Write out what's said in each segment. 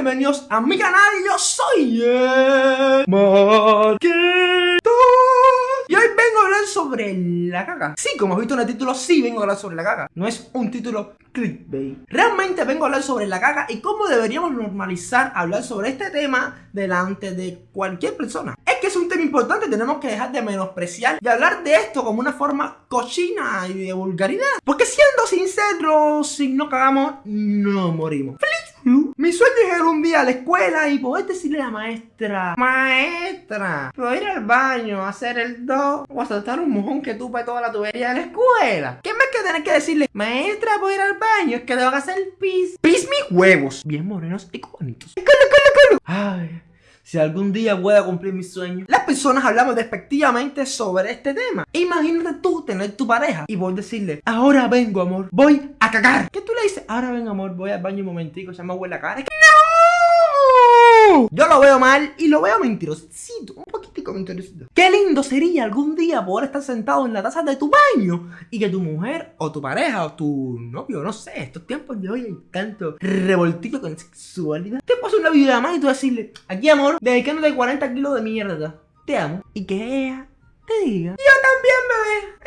bienvenidos a mi canal, yo soy el Marquito. Y hoy vengo a hablar sobre la caca. Sí, como has visto en el título, sí vengo a hablar sobre la caca. No es un título clickbait. Realmente vengo a hablar sobre la caca y cómo deberíamos normalizar hablar sobre este tema delante de cualquier persona. Es que es un tema importante, tenemos que dejar de menospreciar y hablar de esto como una forma cochina y de vulgaridad. Porque siendo sinceros, si no cagamos, no morimos mi sueño es ir un día a la escuela y poder decirle a la maestra Maestra, puedo ir al baño hacer el do o a saltar un mojón que tupe toda la tubería de la escuela ¿Qué más que tener que decirle? Maestra, puedo ir al baño, es que tengo que hacer pis Pis mis huevos Bien morenos y bonitos ¡Colo, colo, colo! Ay si algún día pueda cumplir mi sueño. Las personas hablamos despectivamente sobre este tema. Imagínate tú tener tu pareja y vos decirle, ahora vengo amor, voy a cagar. ¿Qué tú le dices? Ahora vengo amor, voy al baño un momentico, se me huele la cara. ¡No! Yo lo veo mal y lo veo mentirosito, un poquitico mentirosito. Qué lindo sería algún día poder estar sentado en la taza de tu baño y que tu mujer o tu pareja o tu novio, no sé, estos tiempos de hoy hay tanto revoltito con sexualidad. Te pasa una videollamada y tú decirle, aquí amor, dedicándote 40 kilos de mierda. Te amo. Y que ella te diga, yo también, bebé.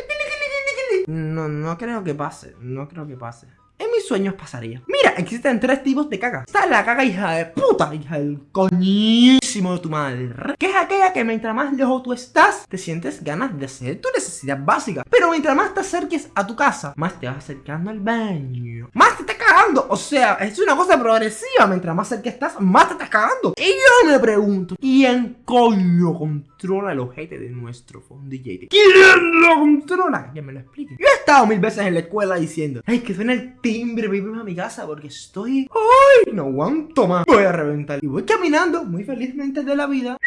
No, no creo que pase, no creo que pase. En mis sueños pasaría. Mira, existen tres tipos de caca. Está la caca hija de puta, hija del coñísimo de tu madre. Que es aquella que mientras más lejos tú estás, te sientes ganas de hacer tu necesidad básica. Pero mientras más te acerques a tu casa, más te vas acercando al baño. Más te O sea, es una cosa progresiva. Mientras más cerca estás, más te estás cagando. Y yo me pregunto, ¿quién coño controla el ojete de nuestro fondillete? ¿Quién lo controla? Que me lo explique. Yo he estado mil veces en la escuela diciendo, ay, que suena el timbre, voy a mi casa porque estoy... ¡Ay! No aguanto más. Voy a reventar. Y voy caminando muy felizmente de la vida.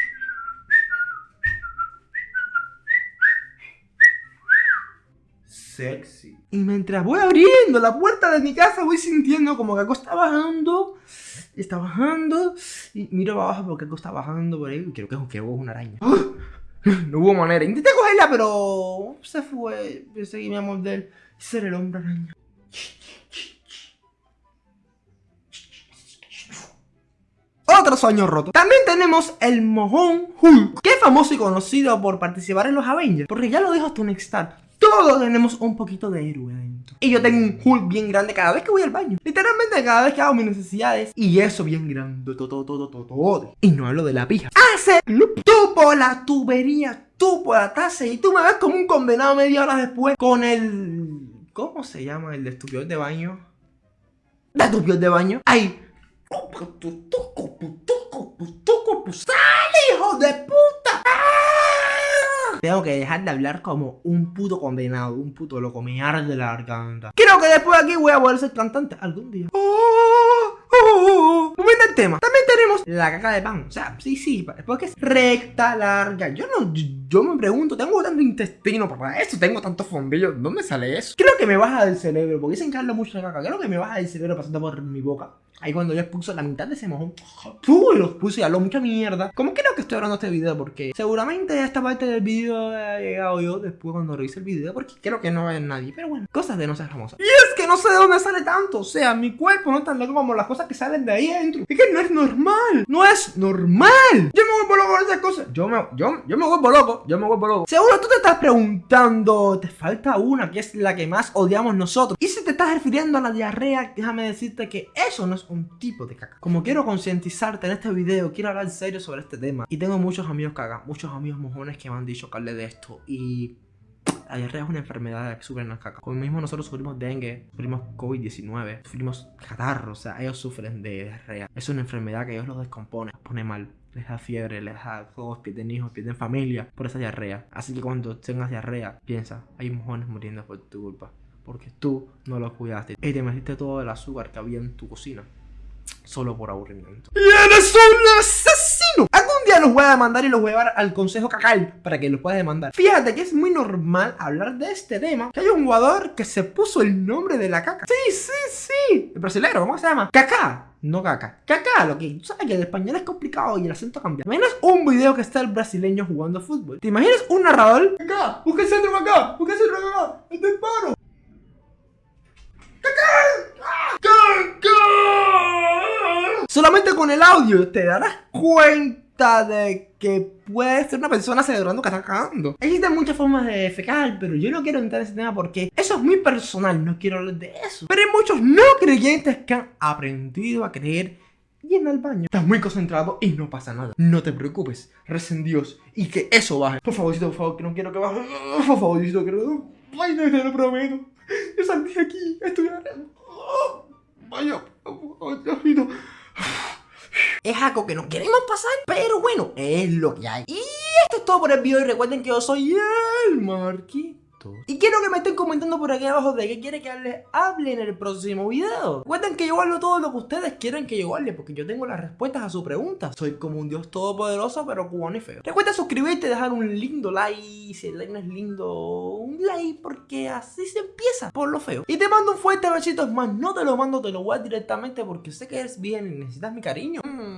Sexy. Y mientras voy abriendo la puerta de mi casa, voy sintiendo como que algo está bajando. Está bajando. Y miro abajo porque algo está bajando por ahí. Y creo que es una araña. No hubo manera. Intenté cogerla, pero se fue. Pensé que me iba a morder. Ser el hombre araña. Otro sueño roto. También tenemos el mojón Hulk, que es famoso y conocido por participar en los Avengers. Porque ya lo dijo Tony Stark. Todos tenemos un poquito de héroe dentro. Y yo tengo un Hulk bien grande cada vez que voy al baño. Literalmente cada vez que hago mis necesidades. Y eso bien grande. Todo, todo, todo, todo. Y no hablo de la pija. Hace tú por la tubería, tú por la taza. Y tú me ves como un condenado media hora después con el... ¿Cómo se llama el de estupidez de baño? ¿De estupidez de baño? Ay, ¡Sale! Tengo que dejar de hablar como un puto condenado, un puto loco, me arde la garganta. Creo que después de aquí voy a poder ser cantante algún día. Oh, oh, oh, el tema. Tenemos la caca de pan. O sea, sí, sí, porque es recta, larga. Yo no, yo me pregunto, tengo tanto intestino para eso, tengo tantos fondillos. ¿Dónde sale eso? Creo que me baja del cerebro, porque dicen que hablo mucho de caca. Creo que me baja del cerebro pasando por mi boca. Ahí cuando yo expuso la mitad de ese mojón, ¡pum! los puse y habló mucha mierda. ¿Cómo creo que estoy hablando este video? Porque seguramente esta parte del video ha llegado yo después cuando revise el video, porque creo que no haber nadie. Pero bueno, cosas de no ser famosa. Y es que no sé de dónde sale tanto. O sea, mi cuerpo no es tan loco como las cosas que salen de ahí adentro. Es que no es normal. No es normal. Yo me vuelvo loco con esas cosas. Yo me, yo, yo me vuelvo loco. Yo me vuelvo loco. Seguro tú te estás preguntando, te falta una que es la que más odiamos nosotros. Y si te estás refiriendo a la diarrea, déjame decirte que eso no es un tipo de caca. Como quiero concientizarte en este video, quiero hablar en serio sobre este tema. Y tengo muchos amigos caga, muchos amigos mojones que me han dicho que hable de esto. Y la diarrea es una enfermedad que sufren las cacas. Como mismo nosotros sufrimos dengue, sufrimos COVID-19, sufrimos catarro, o sea, ellos sufren de diarrea. Es una enfermedad que ellos los descompone, los pone mal. Les da fiebre, les da todos, pierden hijos, pierden familia por esa diarrea. Así que cuando tengas diarrea, piensa, hay mojones muriendo por tu culpa. Porque tú no los cuidaste. Y te metiste todo el azúcar que había en tu cocina solo por aburrimiento. ¡Y eres un asesino! Día los voy a demandar y los voy a llevar al consejo cacal para que los pueda demandar. Fíjate que es muy normal hablar de este tema. Que hay un jugador que se puso el nombre de la caca. Sí, sí, sí. El brasileño, ¿cómo se llama? Caca. No caca. Caca, lo que tú sabes que el español es complicado y el acento cambia. ¿Te imaginas un video que está el brasileño jugando fútbol? ¿Te imaginas un narrador? Acá, busca el centro acá, busca el centro acá, el disparo. ¡Caca! ¡Caca! Solamente con el audio te darás cuenta de que puedes ser una persona celebrando que está cagando. Existen muchas formas de fecar, pero yo no quiero entrar en ese tema porque eso es muy personal, no quiero hablar de eso. Pero hay muchos no creyentes que han aprendido a creer y en el baño. Estás muy concentrado y no pasa nada. No te preocupes, reza en Dios y que eso baje. Por favorcito, por favor, que no quiero que baje. Por favorcito, que no. Ay, no, te lo prometo. Yo salí aquí, estoy. Vaya, Diosito. Es algo que no queremos pasar, pero bueno, es lo que hay. Y esto es todo por el video y recuerden que yo soy el Marquito. Y quiero que me estén comentando por aquí abajo de qué quiere que les hable en el próximo video. Recuerden que yo hablo todo lo que ustedes quieren que yo hable, porque yo tengo las respuestas a sus preguntas. Soy como un dios todopoderoso, pero cubano y feo. Recuerda suscribirte dejar un lindo like. Si el like no es lindo, un like, porque así se empieza por lo feo. Y te mando un fuerte besito, más no te lo mando, te lo voy a directamente porque sé que eres bien y necesitas mi cariño. Mm.